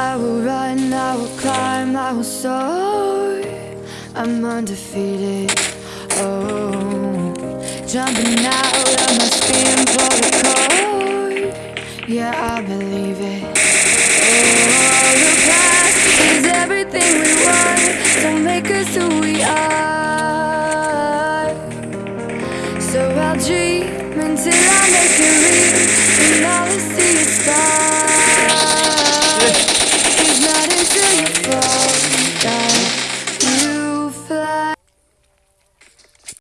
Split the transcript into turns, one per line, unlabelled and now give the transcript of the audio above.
I will run, I will climb, I will soar. I'm undefeated, oh Jumping out of my skin, for the cold. Yeah, I believe it. Oh, the past is everything we want. Don't make us who we are. So I'll dream until I make it real. And all